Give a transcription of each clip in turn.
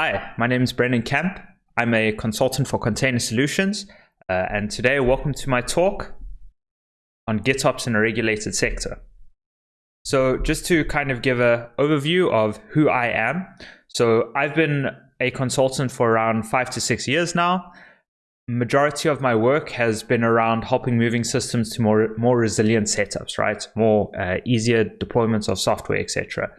Hi, my name is Brendan Camp. I'm a consultant for Container Solutions, uh, and today, welcome to my talk on GitOps in a regulated sector. So, just to kind of give an overview of who I am. So, I've been a consultant for around five to six years now. Majority of my work has been around helping moving systems to more more resilient setups, right? More uh, easier deployments of software, etc.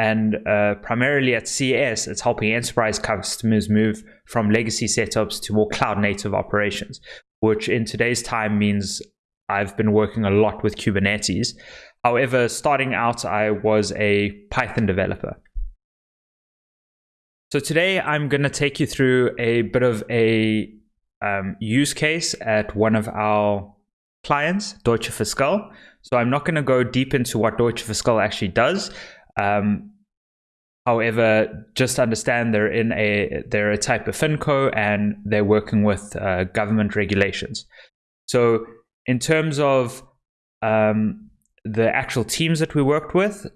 And uh, primarily at CES, it's helping enterprise customers move from legacy setups to more cloud native operations, which in today's time means I've been working a lot with Kubernetes. However, starting out, I was a Python developer. So today I'm going to take you through a bit of a um, use case at one of our clients, Deutsche Fiscal. So I'm not going to go deep into what Deutsche Fiscal actually does. Um, however, just understand they're in a they're a type of finco and they're working with uh, government regulations. So in terms of um, the actual teams that we worked with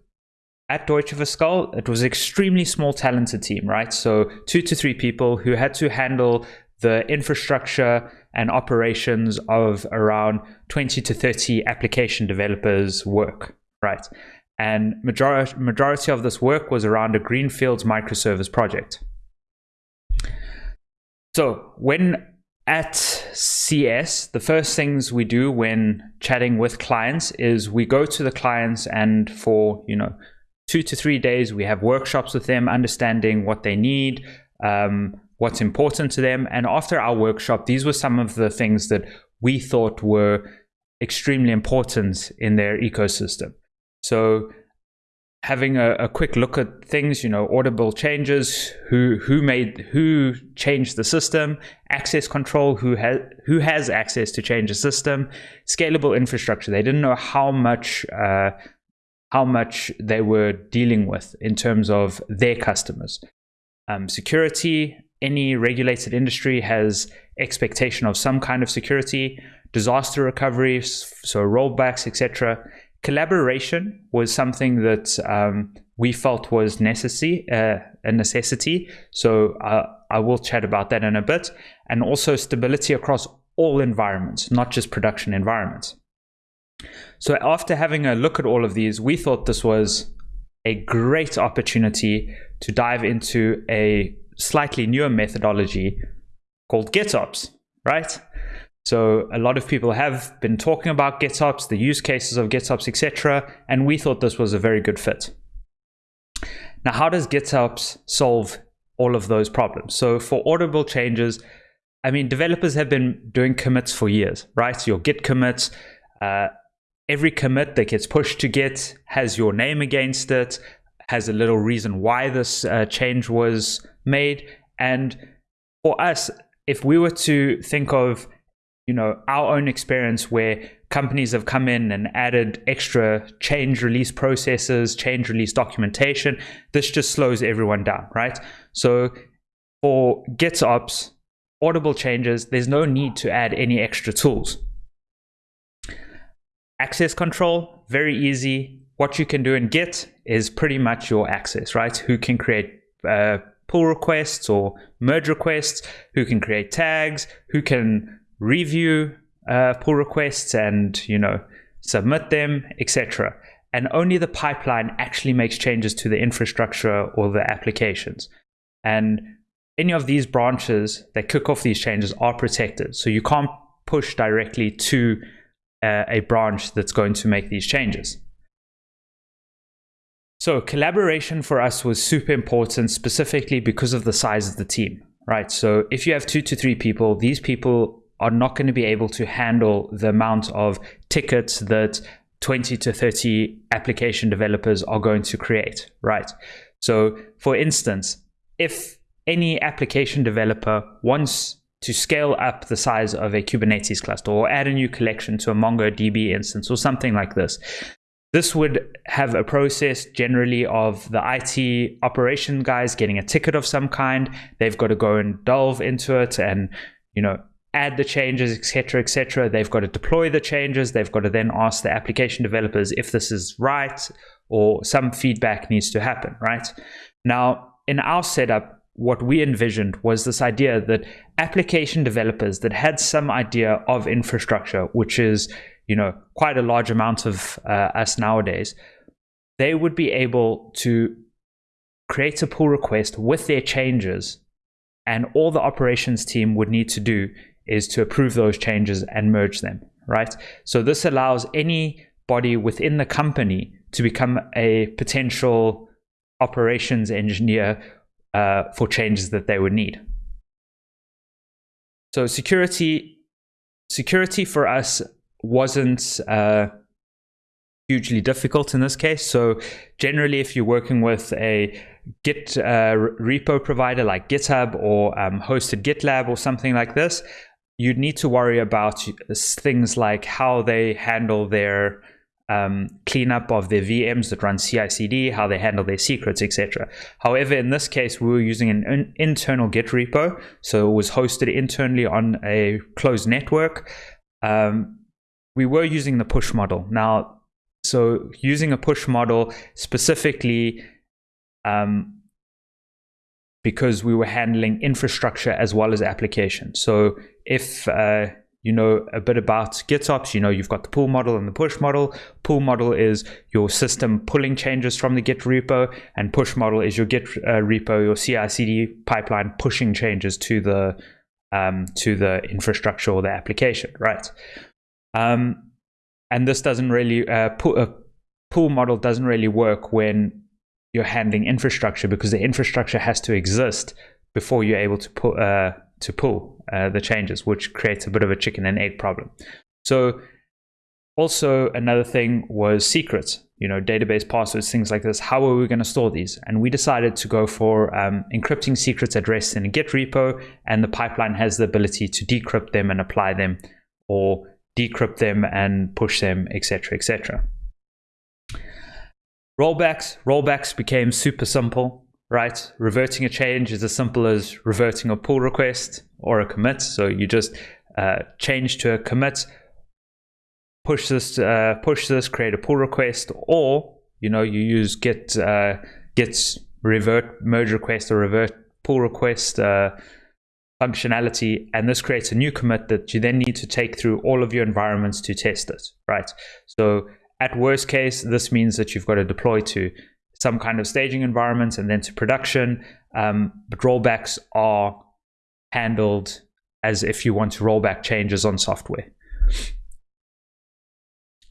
at Deutsche Fiscal, it was extremely small, talented team, right? So two to three people who had to handle the infrastructure and operations of around 20 to 30 application developers work, right? And majority, majority of this work was around a Greenfields microservice project. So when at CS, the first things we do when chatting with clients is we go to the clients and for, you know, two to three days, we have workshops with them, understanding what they need, um, what's important to them. And after our workshop, these were some of the things that we thought were extremely important in their ecosystem. So having a, a, quick look at things, you know, audible changes, who who made who changed the system, access control, who has who has access to change the system, scalable infrastructure. They didn't know how much uh, how much they were dealing with in terms of their customers. Um, security. Any regulated industry has expectation of some kind of security, disaster recovery, so rollbacks, etc collaboration was something that um, we felt was necessary, uh, a necessity. So uh, I will chat about that in a bit. And also stability across all environments, not just production environments. So after having a look at all of these, we thought this was a great opportunity to dive into a slightly newer methodology called GitOps, right? So a lot of people have been talking about GitOps, the use cases of GitOps, etc., and we thought this was a very good fit. Now, how does GitOps solve all of those problems? So for audible changes, I mean, developers have been doing commits for years, right? So your Git commits, uh, every commit that gets pushed to Git has your name against it, has a little reason why this uh, change was made. And for us, if we were to think of you know our own experience where companies have come in and added extra change release processes change release documentation. This just slows everyone down right? So for gitops audible changes there's no need to add any extra tools. Access control very easy. What you can do in git is pretty much your access right? Who can create uh, pull requests or merge requests who can create tags who can review uh, pull requests and you know submit them, etc. And only the pipeline actually makes changes to the infrastructure or the applications. And any of these branches that kick off these changes are protected. So you can't push directly to uh, a branch that's going to make these changes. So collaboration for us was super important, specifically because of the size of the team, right? So if you have two to three people, these people are not going to be able to handle the amount of tickets that 20 to 30 application developers are going to create, right? So, for instance, if any application developer wants to scale up the size of a Kubernetes cluster or add a new collection to a MongoDB instance or something like this, this would have a process generally of the IT operation guys getting a ticket of some kind. They've got to go and delve into it and, you know, add the changes, etc., etc. They've got to deploy the changes. They've got to then ask the application developers if this is right or some feedback needs to happen, right? Now, in our setup, what we envisioned was this idea that application developers that had some idea of infrastructure, which is you know quite a large amount of uh, us nowadays, they would be able to create a pull request with their changes, and all the operations team would need to do is to approve those changes and merge them. Right. So this allows anybody within the company to become a potential operations engineer uh, for changes that they would need. So security, security for us wasn't uh, hugely difficult in this case. So generally, if you're working with a Git uh, repo provider like GitHub or um, hosted GitLab or something like this, you'd need to worry about things like how they handle their um, cleanup of their VMs that run CI/CD, how they handle their secrets, etc. However, in this case, we were using an in- internal Git repo, so it was hosted internally on a closed network. Um, we were using the push model now. So using a push model specifically um, because we were handling infrastructure as well as application. So if uh, you know a bit about GitOps, you know you've got the pull model and the push model. Pull model is your system pulling changes from the Git repo, and push model is your Git uh, repo, your CI/CD pipeline pushing changes to the um, to the infrastructure or the application, right? Um, and this doesn't really uh, pull, a pull model doesn't really work when you're handling infrastructure because the infrastructure has to exist before you're able to put uh, to pull uh, the changes, which creates a bit of a chicken and egg problem. So also another thing was secrets, you know, database passwords, things like this. How are we going to store these? And we decided to go for um, encrypting secrets at rest in a Git repo, and the pipeline has the ability to decrypt them and apply them, or decrypt them and push them, etc., etc. Rollbacks, rollbacks became super simple right? Reverting a change is as simple as reverting a pull request or a commit. So you just uh, change to a commit, push this, uh, push this, create a pull request, or you know you use git uh, git revert merge request or revert pull request uh, functionality, and this creates a new commit that you then need to take through all of your environments to test it, right? So at worst case, this means that you've got to deploy to some kind of staging environments and then to production. Um, but rollbacks are handled as if you want to roll back changes on software.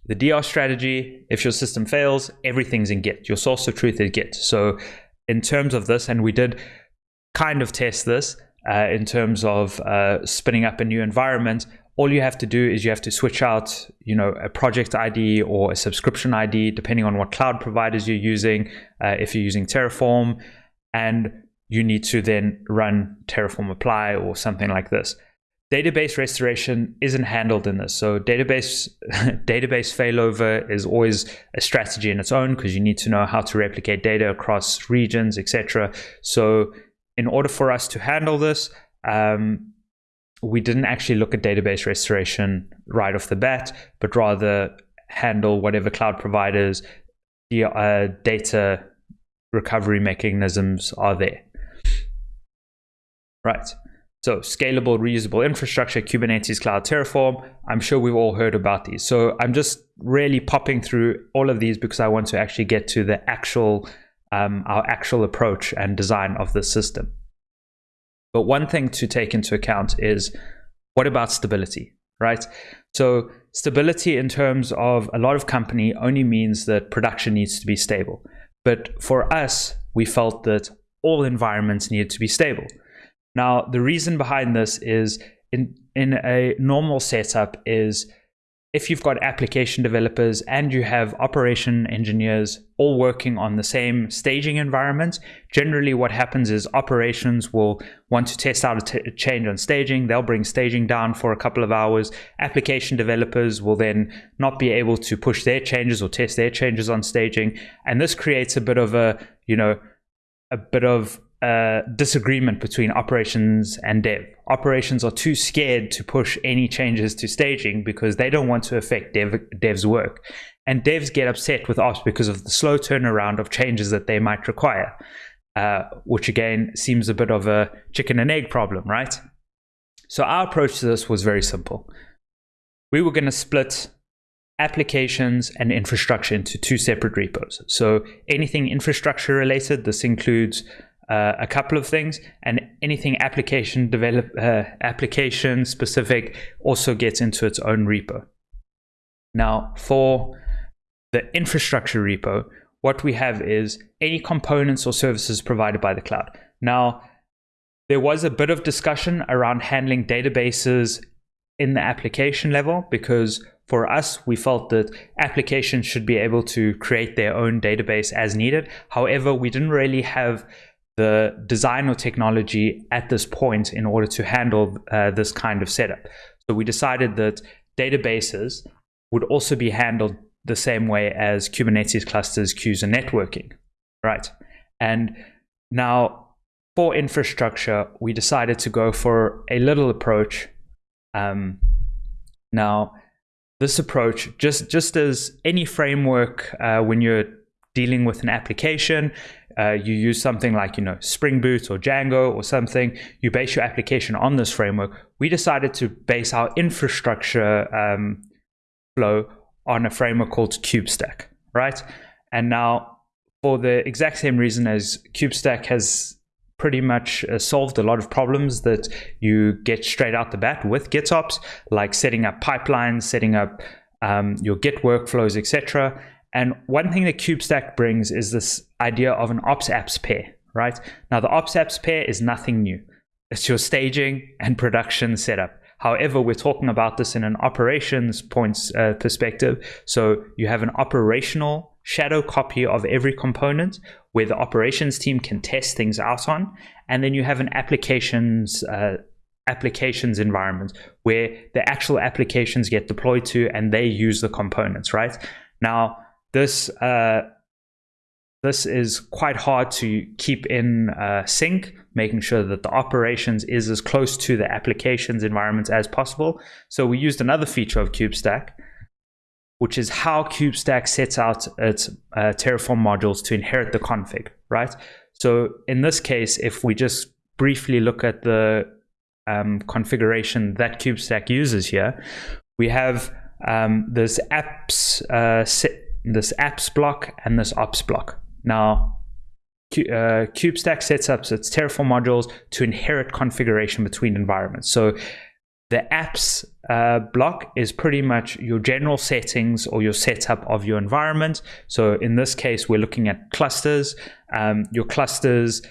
The DR strategy, if your system fails, everything's in Git. Your source of truth is Git. So, in terms of this, and we did kind of test this uh, in terms of uh, spinning up a new environment, all you have to do is you have to switch out you know a project id or a subscription id depending on what cloud providers you're using uh, if you're using terraform and you need to then run terraform apply or something like this. Database restoration isn't handled in this so database database failover is always a strategy in its own because you need to know how to replicate data across regions etc so in order for us to handle this um, we didn't actually look at database restoration right off the bat, but rather handle whatever cloud providers the uh, data recovery mechanisms are there. Right. So scalable, reusable infrastructure, Kubernetes Cloud, Terraform. I'm sure we've all heard about these. So I'm just really popping through all of these because I want to actually get to the actual, um, our actual approach and design of the system. But one thing to take into account is what about stability, right? So, stability in terms of a lot of company only means that production needs to be stable. But for us, we felt that all environments needed to be stable. Now, the reason behind this is in, in a normal setup is if you've got application developers and you have operation engineers all working on the same staging environment, generally what happens is operations will want to test out a, change on staging. They'll bring staging down for a couple of hours. Application developers will then not be able to push their changes or test their changes on staging. And this creates a bit of a, you know, a bit of disagreement between operations and dev. Operations are too scared to push any changes to staging because they don't want to affect dev, dev's work. And devs get upset with ops because of the slow turnaround of changes that they might require. uh, which again seems a bit of a chicken and egg problem, right? So our approach to this was very simple. We were going to split applications and infrastructure into two separate repos. So anything infrastructure related, this includes uh, a couple of things, and anything application develop uh, application specific also gets into its own repo. Now, for the infrastructure repo, what we have is any components or services provided by the cloud. Now, there was a bit of discussion around handling databases in the application level because for us, we felt that applications should be able to create their own database as needed. However, we didn't really have the design or technology at this point in order to handle uh, this kind of setup. So we decided that databases would also be handled the same way as Kubernetes clusters, queues, and networking, right? And now for infrastructure, we decided to go for a little approach. Um, now, this approach, just just as any framework, uh, when you're dealing with an application, uh, you use something like you know Spring Boot or Django or something. You base your application on this framework. We decided to base our infrastructure um, flow on a framework called KubeStack, right? And now, for the exact same reason as KubeStack has pretty much uh, solved a lot of problems that you get straight out the bat with GitOps, like setting up pipelines, setting up um, your Git workflows, etc. And one thing that KubeStack brings is this idea of an ops apps pair, right? Now, the ops apps pair is nothing new. It's your staging and production setup. However, we're talking about this in an operations points uh, perspective. So you have an operational shadow copy of every component where the operations team can test things out on, and then you have an applications uh, applications environment where the actual applications get deployed to and they use the components. Right now, this uh, this is quite hard to keep in uh, sync, making sure that the operations is as close to the applications environments as possible. So we used another feature of KubeStack, which is how KubeStack sets out its uh, Terraform modules to inherit the config, right? So in this case, if we just briefly look at the um, configuration that KubeStack uses here, we have um, this apps uh, this apps block and this ops block. Now, uh, KubeStack sets up its Terraform modules to inherit configuration between environments. So the apps uh, block is pretty much your general settings or your setup of your environment. So in this case, we're looking at clusters. Um, your clusters,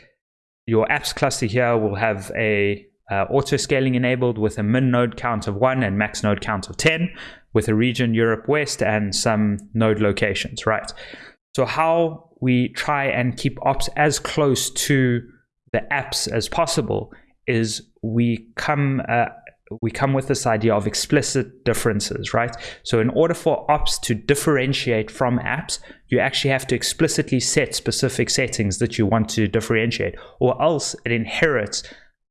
your apps cluster here will have a uh, auto scaling enabled with a min node count of one and max node count of 10 with a region Europe West and some node locations, right? So how we try and keep ops as close to the apps as possible is we come uh, we come with this idea of explicit differences, right? So in order for ops to differentiate from apps, you actually have to explicitly set specific settings that you want to differentiate, or else it inherits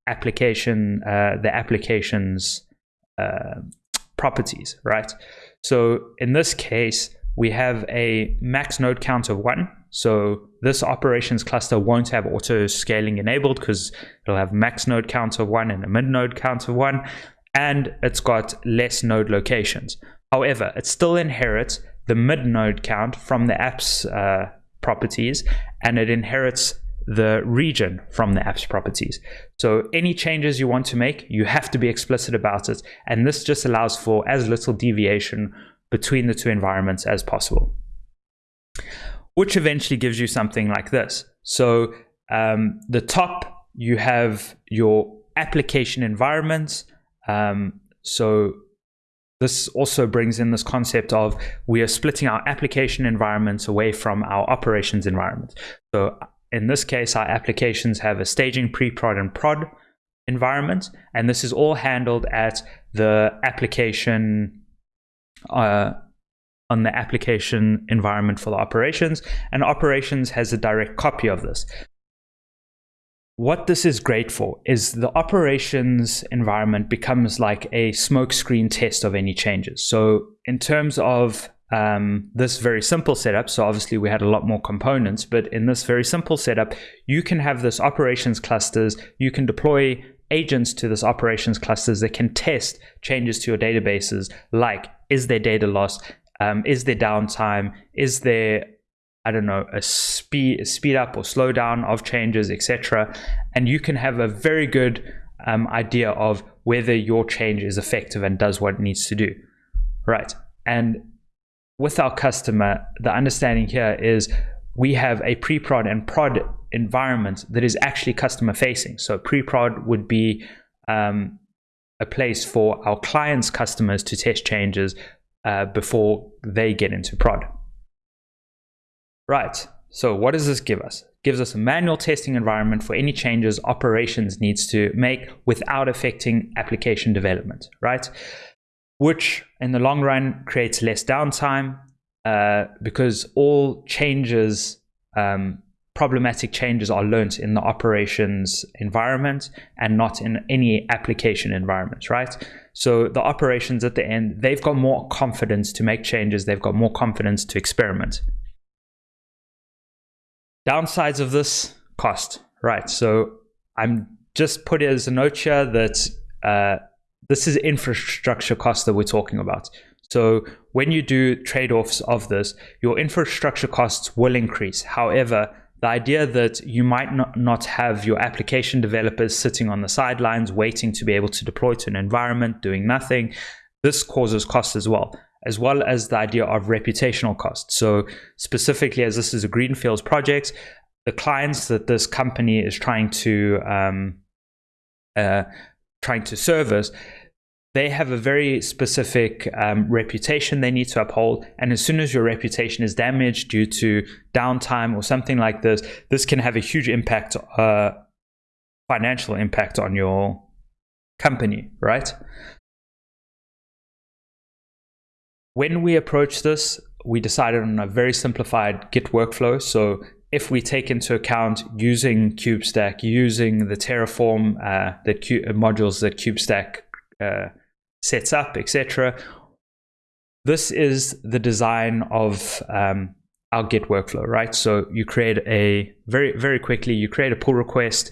application uh, the application's uh, properties, right? So in this case, we have a max node count of one. So this operations cluster won't have auto scaling enabled because it'll have max node count of one and a min node count of one, and it's got less node locations. However, it still inherits the mid node count from the app's uh, properties, and it inherits the region from the app's properties. So any changes you want to make, you have to be explicit about it. And this just allows for as little deviation between the two environments as possible. Which eventually gives you something like this. So um, the top, you have your application environments. Um, so this also brings in this concept of we are splitting our application environments away from our operations environment. So in this case, our applications have a staging, pre-prod, and prod environment, and this is all handled at the application uh, on the application environment for the operations, and operations has a direct copy of this. What this is great for is the operations environment becomes like a smokescreen test of any changes. So in terms of um, this very simple setup, so obviously we had a lot more components, but in this very simple setup, you can have this operations clusters, you can deploy agents to this operations clusters that can test changes to your databases, like is there data loss, um, is there downtime, is there I don't know, a speed, a speed up or slow down of changes, etc. And you can have a very good um, idea of whether your change is effective and does what it needs to do. Right. And with our customer, the understanding here is we have a pre-prod and prod environment that is actually customer facing. So pre-prod would be um, a place for our clients' customers to test changes uh, before they get into prod. Right. So what does this give us? It gives us a manual testing environment for any changes operations needs to make without affecting application development, right? Which in the long run creates less downtime uh, because all changes, um, problematic changes, are learnt in the operations environment and not in any application environment, right? So the operations at the end, they've got more confidence to make changes, they've got more confidence to experiment. Downsides of this cost, right? So I'm just put as a note here that uh, this is infrastructure costs that we're talking about. So when you do trade-offs of this, your infrastructure costs will increase. However, the idea that you might not, not have your application developers sitting on the sidelines waiting to be able to deploy to an environment doing nothing, this causes costs as well, as well as the idea of reputational costs. So specifically, as this is a greenfields project, the clients that this company is trying to um, uh, trying to service, they have a very specific um, reputation they need to uphold. And as soon as your reputation is damaged due to downtime or something like this, this can have a huge impact, uh, financial impact on your company, right? When we approach this, we decided on a very simplified Git workflow. So if we take into account using KubeStack, using the Terraform, uh, the Q- modules that KubeStack uh, sets up, etc. This is the design of um, our Git workflow, right? So you create a very, very quickly, you create a pull request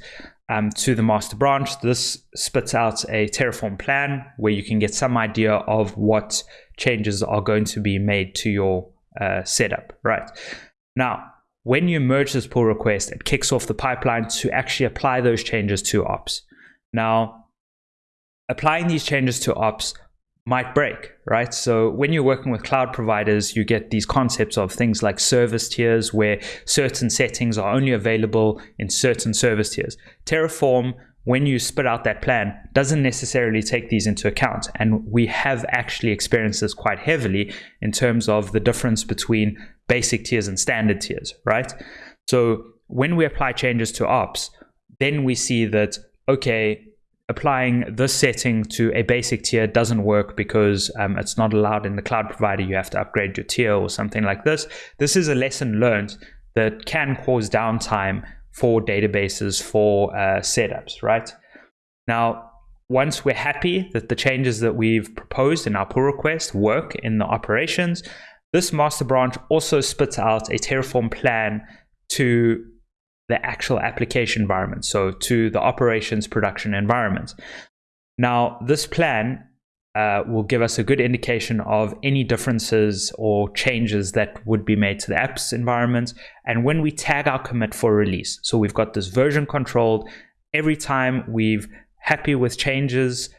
um, to the master branch. This spits out a Terraform plan where you can get some idea of what changes are going to be made to your uh, setup, right? Now, when you merge this pull request, it kicks off the pipeline to actually apply those changes to ops. Now, applying these changes to ops might break, right? So when you're working with cloud providers, you get these concepts of things like service tiers where certain settings are only available in certain service tiers. Terraform, when you spit out that plan, doesn't necessarily take these into account. And we have actually experienced this quite heavily in terms of the difference between basic tiers and standard tiers, right? So when we apply changes to ops, then we see that, okay, applying this setting to a basic tier doesn't work because um, it's not allowed in the cloud provider. You have to upgrade your tier or something like this. This is a lesson learned that can cause downtime for databases for uh, setups, right? Now, once we're happy that the changes that we've proposed in our pull request work in the operations, this master branch also spits out a Terraform plan to the actual application environment, so to the operations production environment. Now, this plan uh, will give us a good indication of any differences or changes that would be made to the apps environment. And when we tag our commit for release, so we've got this version controlled, every time we've happy with changes,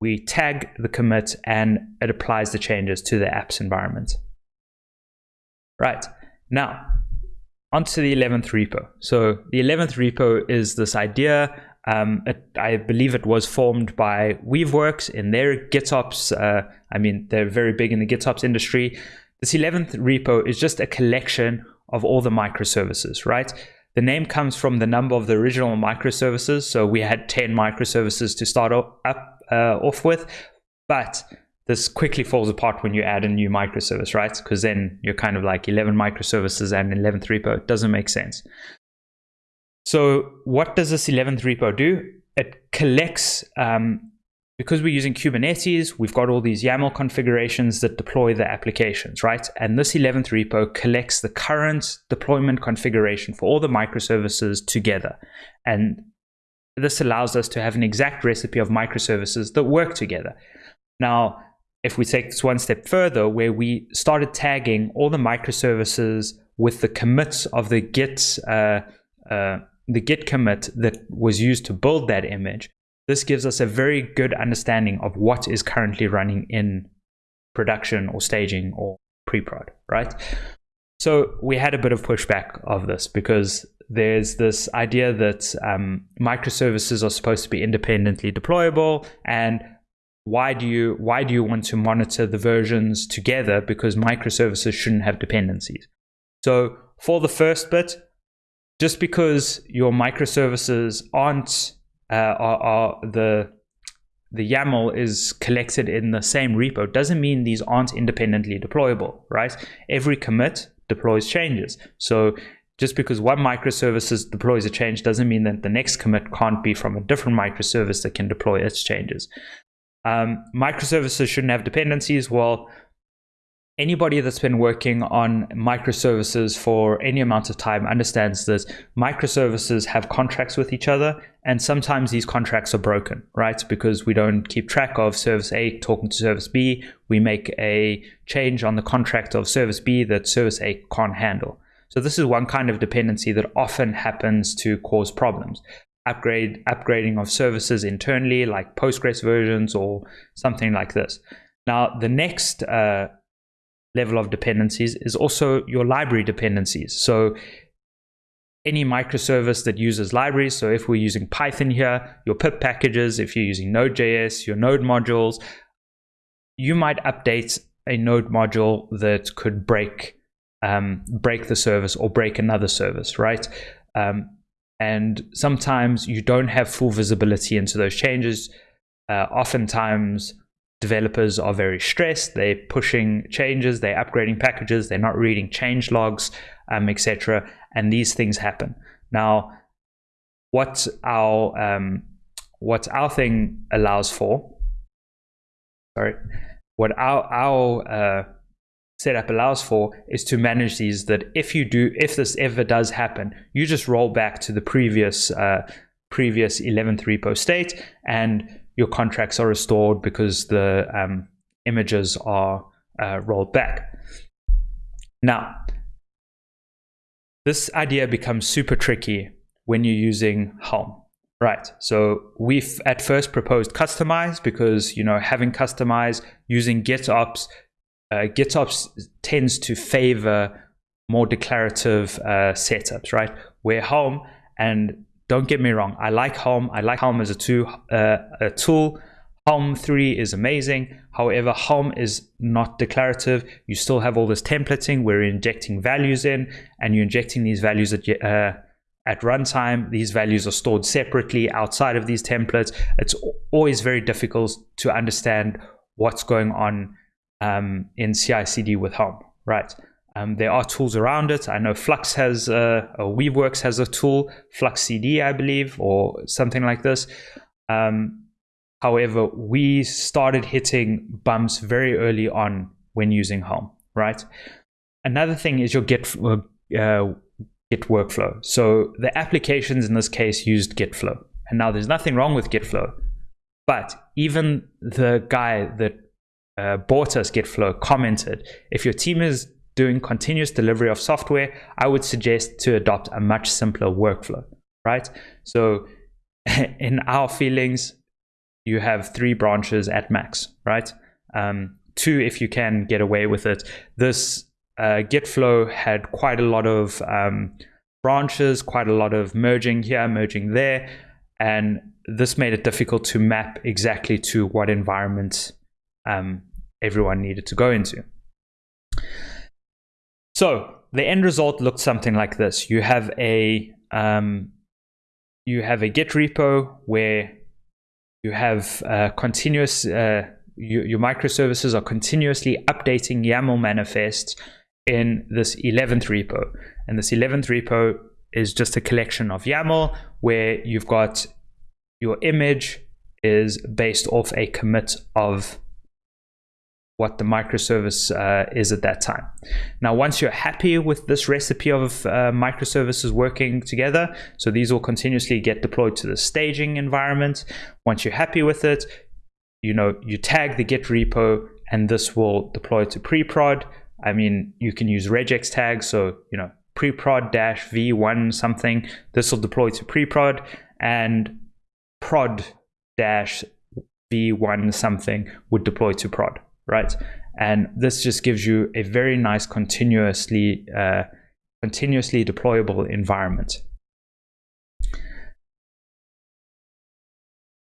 we tag the commit and it applies the changes to the apps environment. Right, now onto the 11th repo. So the 11th repo is this idea. Um, it, I believe it was formed by Weaveworks in their GitOps. Uh, I mean, they're very big in the GitOps industry. This 11th repo is just a collection of all the microservices, right? The name comes from the number of the original microservices. So we had 10 microservices to start up, uh, off with, but this quickly falls apart when you add a new microservice, right? Because then you're kind of like 11 microservices and 11th repo. It doesn't make sense. So what does this 11th repo do? It collects um, because we're using Kubernetes, we've got all these YAML configurations that deploy the applications, right? And this 11th repo collects the current deployment configuration for all the microservices together. And this allows us to have an exact recipe of microservices that work together. Now, if we take this one step further, where we started tagging all the microservices with the commits of the Git, uh, uh, the Git commit that was used to build that image, this gives us a very good understanding of what is currently running in production or staging or pre-prod, right? So we had a bit of pushback of this because there's this idea that um, microservices are supposed to be independently deployable and why do you why do you want to monitor the versions together because microservices shouldn't have dependencies so for the first bit just because your microservices aren't uh, are, are the the YAML is collected in the same repo doesn't mean these aren't independently deployable, right? Every commit deploys changes. So just because one microservice deploys a change doesn't mean that the next commit can't be from a different microservice that can deploy its changes. Um, microservices shouldn't have dependencies. Well, anybody that's been working on microservices for any amount of time understands that microservices have contracts with each other and sometimes these contracts are broken right? Because we don't keep track of service a talking to service b. We make a change on the contract of service b that service a can't handle. So this is one kind of dependency that often happens to cause problems upgrade upgrading of services internally like postgres versions or something like this now the next uh, level of dependencies is also your library dependencies. So any microservice that uses libraries, so if we're using Python here, your pip packages, if you're using Node.js, your Node modules, you might update a Node module that could break um, break the service or break another service, right? Um, and sometimes you don't have full visibility into those changes. Uh, oftentimes, developers are very stressed. They're pushing changes. They're upgrading packages. They're not reading change logs um, etc and these things happen. Now what our um, what our thing allows for sorry what our our uh, setup allows for is to manage these that if you do if this ever does happen you just roll back to the previous uh, previous 11th repo state and your contracts are restored because the um, images are uh, rolled back. Now, this idea becomes super tricky when you're using Helm. Right. So we've at first proposed kustomize because you know having kustomize using GitOps, uh, GitOps tends to favor more declarative uh, setups, right? Where Helm and don't get me wrong, I like Helm. I like Helm as a, tool. uh, a tool. Helm 3 is amazing. However, Helm is not declarative. You still have all this templating where you're injecting values in and you're injecting these values at, uh, at runtime. These values are stored separately outside of these templates. It's always very difficult to understand what's going on um, in CI CD with Helm, right? Um, there are tools around it. I know Flux has, uh, or Weaveworks has a tool, Flux CD, I believe, or something like this. Um, however, we started hitting bumps very early on when using Helm, right? Another thing is your Git, uh, uh Git workflow. So the applications in this case used Gitflow. And now there's nothing wrong with Gitflow. But even the guy that uh, bought us Gitflow commented, if your team is doing continuous delivery of software, I would suggest to adopt a much simpler workflow, right? So in our feelings, you have three branches at max, right? Um, two, if you can get away with it. This uh, Gitflow had quite a lot of um, branches, quite a lot of merging here, merging there, and this made it difficult to map exactly to what environment um, everyone needed to go into. So the end result looked something like this. You have a um, you have a Git repo where you have uh, continuous uh, you, your microservices are continuously updating YAML manifests in this 11th repo, and this 11th repo is just a collection of YAML where you've got your image is based off a commit of what the microservice uh, is at that time. Now, once you're happy with this recipe of uh, microservices working together, so these will continuously get deployed to the staging environment. Once you're happy with it, you know, you tag the Git repo and this will deploy to pre-prod. I mean, you can use regex tags, so, you know, pre-prod dash v1 something. This will deploy to pre-prod and prod dash v1 something would deploy to prod right? And this just gives you a very nice continuously uh, continuously deployable environment.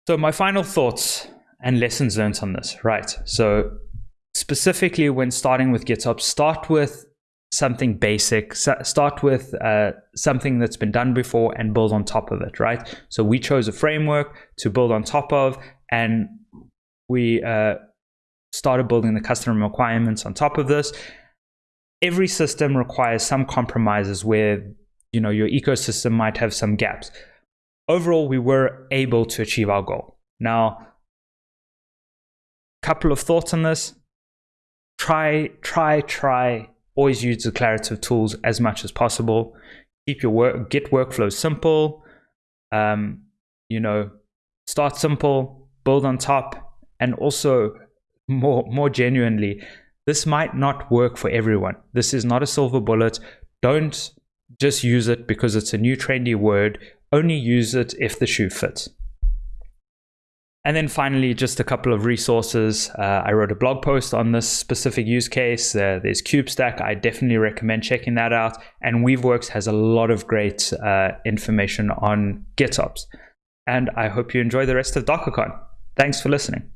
So my final thoughts and lessons learned on this, right? So specifically when starting with GitOps, start with something basic, start with uh, something that's been done before and build on top of it, right? So we chose a framework to build on top of and we uh, started building the custom requirements on top of this. Every system requires some compromises where you know your ecosystem might have some gaps. Overall, we were able to achieve our goal. Now, couple of thoughts on this. Try, try, try. Always use declarative tools as much as possible. Keep your work, Git workflow simple. Um, you know, start simple, build on top, and also more more genuinely this might not work for everyone this is not a silver bullet don't just use it because it's a new trendy word only use it if the shoe fits and then finally, just a couple of resources. Uh, I wrote a blog post on this specific use case. Uh, there's KubeStack. I definitely recommend checking that out. And Weaveworks has a lot of great uh, information on GitOps. And I hope you enjoy the rest of DockerCon. Thanks for listening.